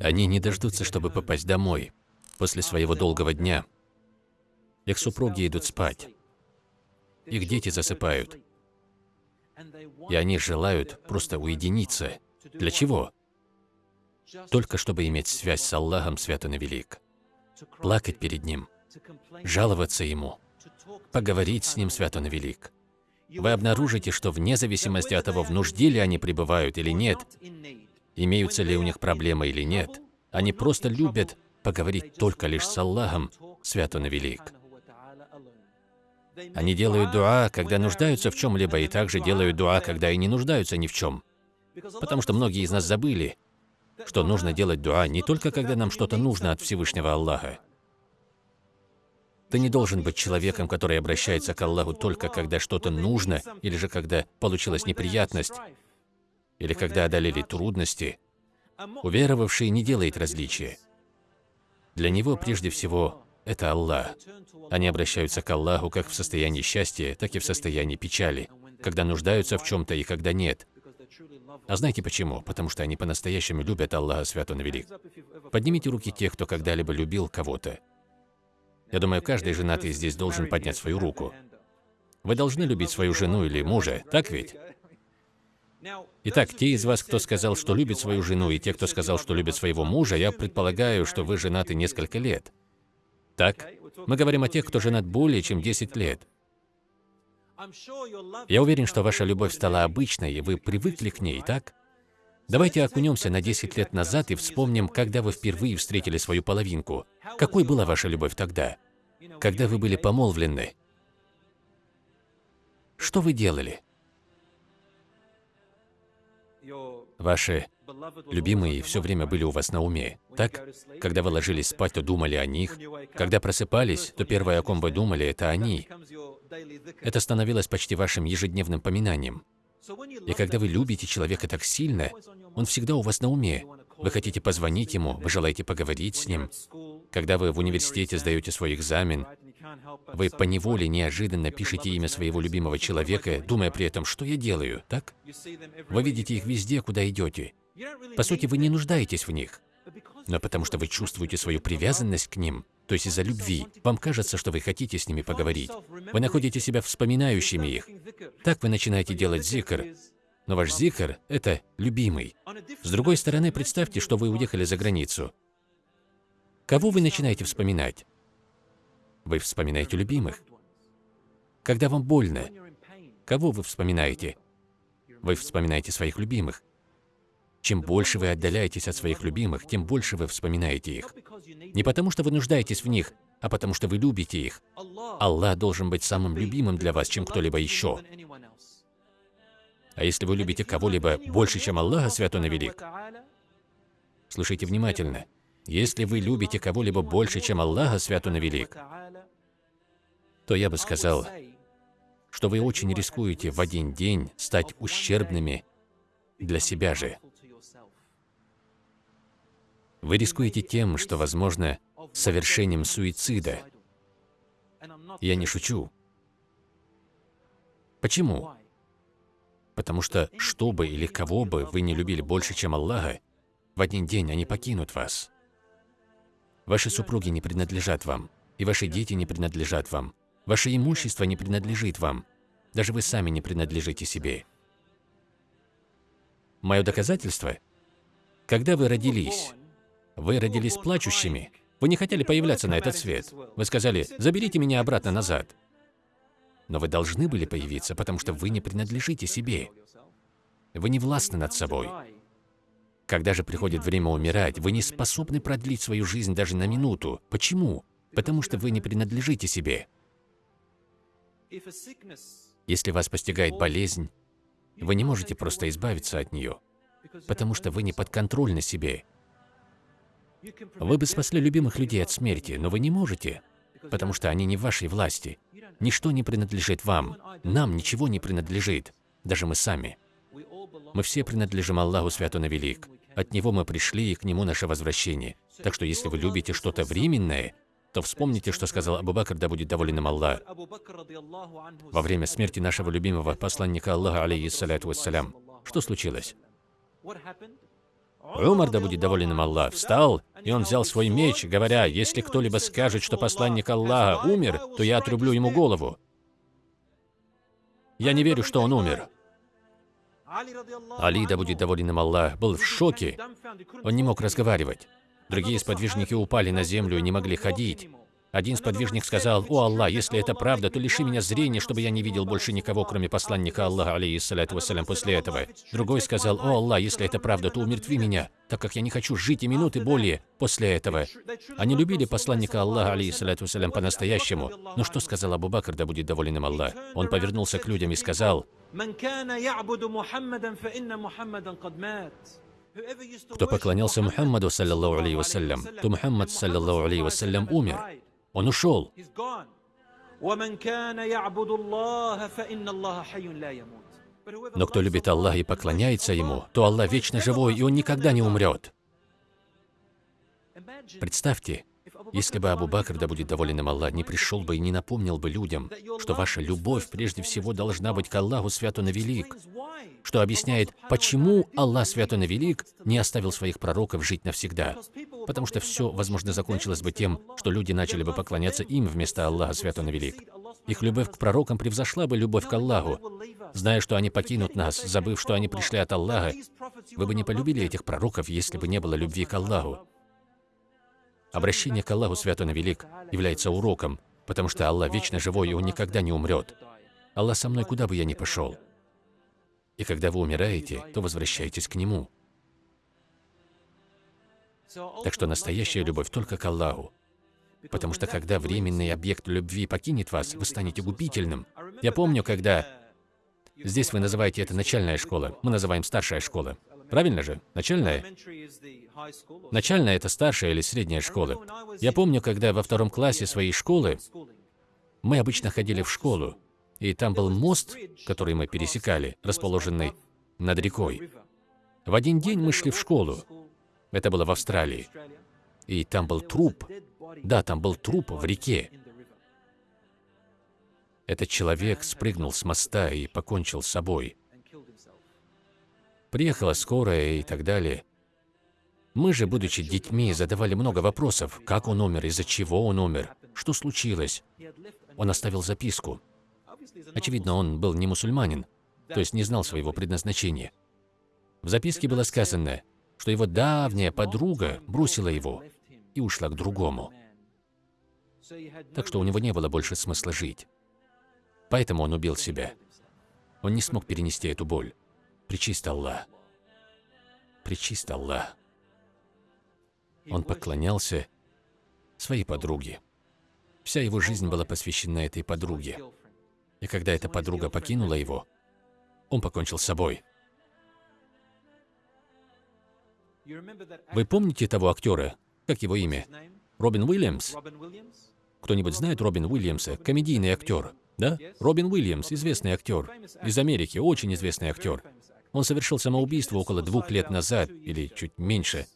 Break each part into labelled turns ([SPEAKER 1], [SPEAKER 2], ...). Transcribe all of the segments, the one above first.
[SPEAKER 1] Они не дождутся, чтобы попасть домой после своего долгого дня. Их супруги идут спать. Их дети засыпают. И они желают просто уединиться. Для чего? Только чтобы иметь связь с Аллахом Свято Велик. Плакать перед Ним, жаловаться Ему, поговорить с Ним Свято Велик. Вы обнаружите, что вне зависимости от того, в нужде ли они пребывают или нет, имеются ли у них проблемы или нет, они просто любят поговорить только лишь с Аллахом, Свято Велик. Они делают дуа, когда нуждаются в чем-либо, и также делают дуа, когда и не нуждаются ни в чем. Потому что многие из нас забыли, что нужно делать дуа не только когда нам что-то нужно от Всевышнего Аллаха. Ты не должен быть человеком, который обращается к Аллаху только когда что-то нужно, или же когда получилась неприятность, или когда одолели трудности. Уверовавший не делает различия. Для него прежде всего это Аллах. Они обращаются к Аллаху как в состоянии счастья, так и в состоянии печали, когда нуждаются в чем-то и когда нет. А знаете почему? Потому что они по-настоящему любят Аллаха Свято Велик. Поднимите руки тех, кто когда-либо любил кого-то. Я думаю, каждый женатый здесь должен поднять свою руку. Вы должны любить свою жену или мужа, так ведь? Итак, те из вас, кто сказал, что любит свою жену, и те, кто сказал, что любит своего мужа, я предполагаю, что вы женаты несколько лет. Так? Мы говорим о тех, кто женат более чем 10 лет. Я уверен, что ваша любовь стала обычной, и вы привыкли к ней, так? Давайте окунемся на 10 лет назад и вспомним, когда вы впервые встретили свою половинку. Какой была ваша любовь тогда? Когда вы были помолвлены? Что вы делали? Ваши любимые все время были у вас на уме, так? Когда вы ложились спать, то думали о них. Когда просыпались, то первое, о ком вы думали, это они. Это становилось почти вашим ежедневным поминанием. И когда вы любите человека так сильно, он всегда у вас на уме. Вы хотите позвонить ему, вы желаете поговорить с ним. Когда вы в университете сдаете свой экзамен, вы поневоле неожиданно пишете имя своего любимого человека, думая при этом, что я делаю, так? Вы видите их везде, куда идете. По сути, вы не нуждаетесь в них. Но потому что вы чувствуете свою привязанность к ним, то есть из-за любви, вам кажется, что вы хотите с ними поговорить. Вы находите себя вспоминающими их. Так вы начинаете делать зикр. Но ваш зикр – это любимый. С другой стороны, представьте, что вы уехали за границу. Кого вы начинаете вспоминать? Вы вспоминаете любимых. Когда вам больно, кого вы вспоминаете? Вы вспоминаете своих любимых. Чем больше вы отдаляетесь от своих любимых, тем больше вы вспоминаете их. Не потому, что вы нуждаетесь в них, а потому, что вы любите их. Аллах должен быть самым любимым для вас, чем кто-либо еще. А если вы любите кого-либо больше, чем Аллаха, Свят Он Велик, слушайте внимательно. Если вы любите кого-либо больше, чем Аллаха, Свят Он Велик, то я бы сказал, что вы очень рискуете в один день стать ущербными для себя же. Вы рискуете тем, что, возможно, совершением суицида. Я не шучу. Почему? Потому что, что бы или кого бы вы не любили больше, чем Аллаха, в один день они покинут вас. Ваши супруги не принадлежат вам, и ваши дети не принадлежат вам. Ваше имущество не принадлежит вам. Даже вы сами не принадлежите себе. Мое доказательство? Когда вы родились, вы родились плачущими. Вы не хотели появляться на этот свет. Вы сказали, заберите меня обратно назад. Но вы должны были появиться, потому что вы не принадлежите себе. Вы не властны над собой. Когда же приходит время умирать, вы не способны продлить свою жизнь даже на минуту. Почему? Потому что вы не принадлежите себе. Если вас постигает болезнь, вы не можете просто избавиться от нее, потому что вы не подконтрольны себе. Вы бы спасли любимых людей от смерти, но вы не можете, потому что они не в вашей власти. Ничто не принадлежит вам, нам ничего не принадлежит, даже мы сами. Мы все принадлежим Аллаху Свято на Велик. От Него мы пришли, и к Нему наше возвращение. Так что если вы любите что-то временное, то вспомните, что сказал Абу Бакр, да будет доволен им Аллах. Во время смерти нашего любимого посланника Аллаха, алейхиссаляту вассалям, что случилось? Умар, да будет доволен им Аллах, встал, и он взял свой меч, говоря, «Если кто-либо скажет, что посланник Аллаха умер, то я отрублю ему голову». Я не верю, что он умер. Али, да будет доволен им Аллах, был в шоке. Он не мог разговаривать. Другие сподвижники упали на землю и не могли ходить. Один сподвижник сказал, «О Аллах, если это правда, то лиши меня зрения, чтобы я не видел больше никого, кроме посланника Аллаха, алейхиссалату вассалям, после этого». Другой сказал, «О Аллах, если это правда, то умертви меня, так как я не хочу жить и минуты более после этого». Они любили посланника Аллаха, алейхиссалату вассалям, по-настоящему. Но что сказал Абу Бакр, да будет доволен им Аллах? Он повернулся к людям и сказал, кто поклонялся Мухаммаду, саллиллаху алейхи вассалям, то Мухаммад, саллиллаху алейхи вассалям, умер. Он ушел. Но кто любит Аллаха и поклоняется Ему, то Аллах вечно живой, и Он никогда не умрет. Представьте, если бы Абу Бакр, да будет доволен им Аллах, не пришел бы и не напомнил бы людям, что ваша любовь прежде всего должна быть к Аллаху Свят Он Велик, что объясняет, почему Аллах Свят и Велик не оставил своих пророков жить навсегда. Потому что все, возможно, закончилось бы тем, что люди начали бы поклоняться им вместо Аллаха Свят и Велик. Их любовь к пророкам превзошла бы любовь к Аллаху. Зная, что они покинут нас, забыв, что они пришли от Аллаха, вы бы не полюбили этих пророков, если бы не было любви к Аллаху. Обращение к Аллаху Свят Он Велик является уроком, потому что Аллах вечно живой, и Он никогда не умрет. Аллах со мной, куда бы я ни пошел. И когда вы умираете, то возвращаетесь к Нему. Так что настоящая любовь только к Аллаху. Потому что когда временный объект любви покинет вас, вы станете губительным. Я помню, когда... Здесь вы называете это начальная школа, мы называем старшая школа. Правильно же? Начальная? Начальная — это старшая или средняя школа. Я помню, когда во втором классе своей школы мы обычно ходили в школу, и там был мост, который мы пересекали, расположенный над рекой. В один день мы шли в школу. Это было в Австралии. И там был труп. Да, там был труп в реке. Этот человек спрыгнул с моста и покончил с собой. Приехала скорая и так далее. Мы же, будучи детьми, задавали много вопросов. Как он умер, из-за чего он умер, что случилось. Он оставил записку. Очевидно, он был не мусульманин, то есть не знал своего предназначения. В записке было сказано, что его давняя подруга бросила его и ушла к другому. Так что у него не было больше смысла жить. Поэтому он убил себя. Он не смог перенести эту боль. Причист Аллах. Причист Аллах. Он поклонялся своей подруге. Вся его жизнь была посвящена этой подруге. И когда эта подруга покинула его, он покончил с собой. Вы помните того актера? Как его имя? Робин Уильямс? Кто-нибудь знает Робин Уильямса? Комедийный актер. Да? Робин Уильямс, известный актер. Из Америки, очень известный актер. Он совершил самоубийство около двух лет назад, или чуть меньше.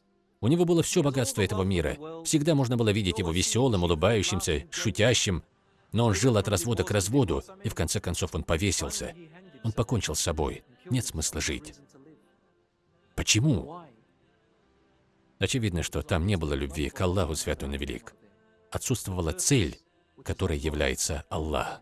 [SPEAKER 1] У него было все богатство этого мира. Всегда можно было видеть его веселым, улыбающимся, шутящим. Но он жил от развода к разводу, и в конце концов он повесился. Он покончил с собой. Нет смысла жить. Почему? Очевидно, что там не было любви к Аллаху Святому Велик. Отсутствовала цель, которой является Аллах.